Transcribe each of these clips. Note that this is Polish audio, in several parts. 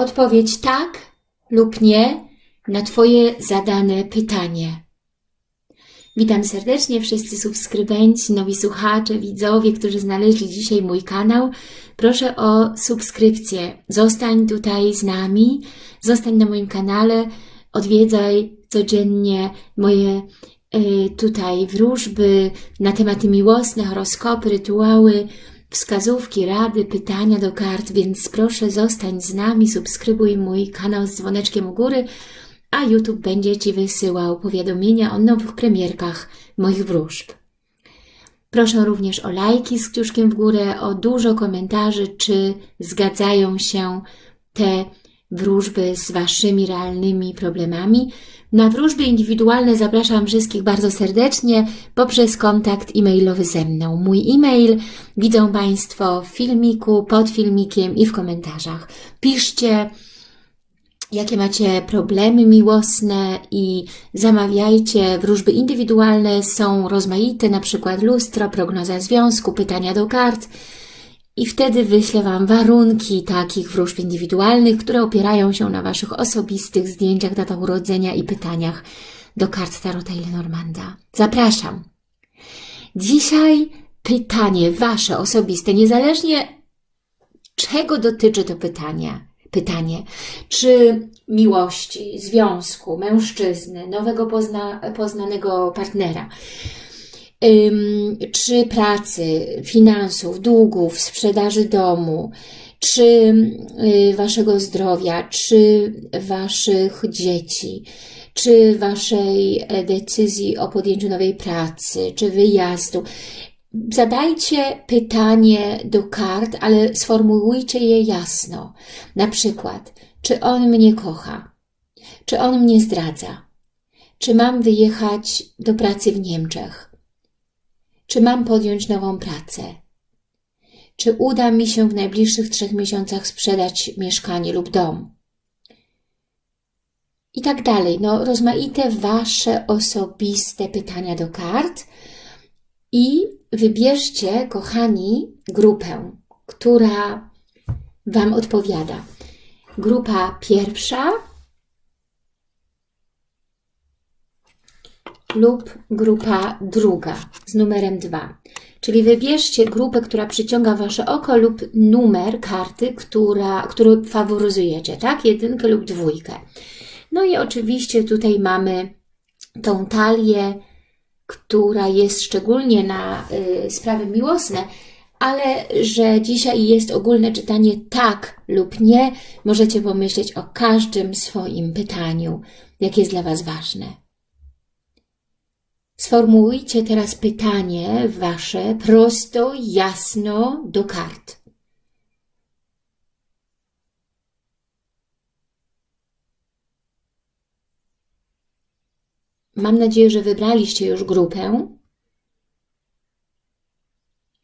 odpowiedź tak lub nie na Twoje zadane pytanie. Witam serdecznie wszyscy subskrybenci, nowi słuchacze, widzowie, którzy znaleźli dzisiaj mój kanał. Proszę o subskrypcję. Zostań tutaj z nami, zostań na moim kanale, odwiedzaj codziennie moje y, tutaj wróżby na tematy miłosne, horoskopy, rytuały, wskazówki, rady, pytania do kart, więc proszę zostań z nami, subskrybuj mój kanał z dzwoneczkiem u góry, a YouTube będzie Ci wysyłał powiadomienia o nowych premierkach moich wróżb. Proszę również o lajki z kciuszkiem w górę, o dużo komentarzy, czy zgadzają się te wróżby z Waszymi realnymi problemami. Na wróżby indywidualne zapraszam wszystkich bardzo serdecznie poprzez kontakt e-mailowy ze mną. Mój e-mail widzą Państwo w filmiku, pod filmikiem i w komentarzach. Piszcie, jakie macie problemy miłosne i zamawiajcie. Wróżby indywidualne są rozmaite, na przykład lustro, prognoza związku, pytania do kart i wtedy wyślę Wam warunki takich wróżb indywidualnych, które opierają się na Waszych osobistych zdjęciach, datach urodzenia i pytaniach do kart Tarota i Lenormanda. Zapraszam! Dzisiaj pytanie Wasze osobiste, niezależnie czego dotyczy to pytanie, pytanie, czy miłości, związku, mężczyzny, nowego pozna, poznanego partnera, czy pracy, finansów, długów, sprzedaży domu, czy y, waszego zdrowia, czy waszych dzieci, czy waszej e, decyzji o podjęciu nowej pracy, czy wyjazdu. Zadajcie pytanie do kart, ale sformułujcie je jasno. Na przykład, czy on mnie kocha? Czy on mnie zdradza? Czy mam wyjechać do pracy w Niemczech? Czy mam podjąć nową pracę? Czy uda mi się w najbliższych trzech miesiącach sprzedać mieszkanie lub dom? I tak dalej. No, rozmaite Wasze osobiste pytania do kart i wybierzcie, kochani, grupę, która Wam odpowiada. Grupa pierwsza lub grupa druga z numerem 2. Czyli wybierzcie grupę, która przyciąga Wasze oko lub numer karty, która, który faworyzujecie, tak? Jedynkę lub dwójkę. No i oczywiście tutaj mamy tą talię, która jest szczególnie na y, sprawy miłosne, ale że dzisiaj jest ogólne czytanie tak lub nie, możecie pomyśleć o każdym swoim pytaniu, jakie jest dla Was ważne. Sformułujcie teraz pytanie Wasze prosto, jasno do kart. Mam nadzieję, że wybraliście już grupę,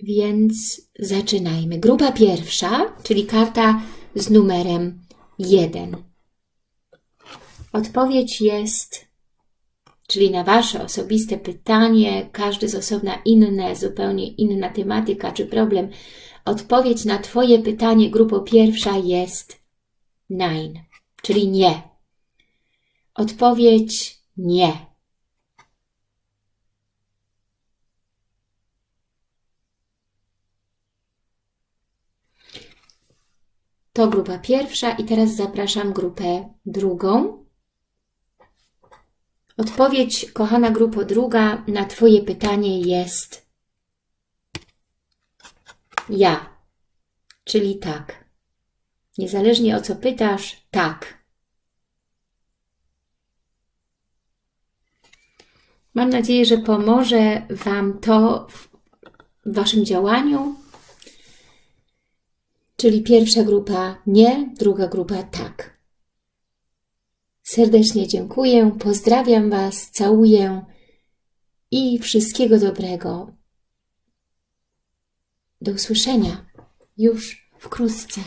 więc zaczynajmy. Grupa pierwsza, czyli karta z numerem 1. Odpowiedź jest, czyli na Wasze osobiste pytanie, każdy z osobna inne, zupełnie inna tematyka czy problem. Odpowiedź na Twoje pytanie, grupa pierwsza jest nine, czyli nie. Odpowiedź nie. To grupa pierwsza i teraz zapraszam grupę drugą. Odpowiedź, kochana grupo druga, na Twoje pytanie jest ja, czyli tak. Niezależnie o co pytasz, tak. Mam nadzieję, że pomoże Wam to w Waszym działaniu, Czyli pierwsza grupa nie, druga grupa tak. Serdecznie dziękuję, pozdrawiam Was, całuję i wszystkiego dobrego. Do usłyszenia już wkrótce.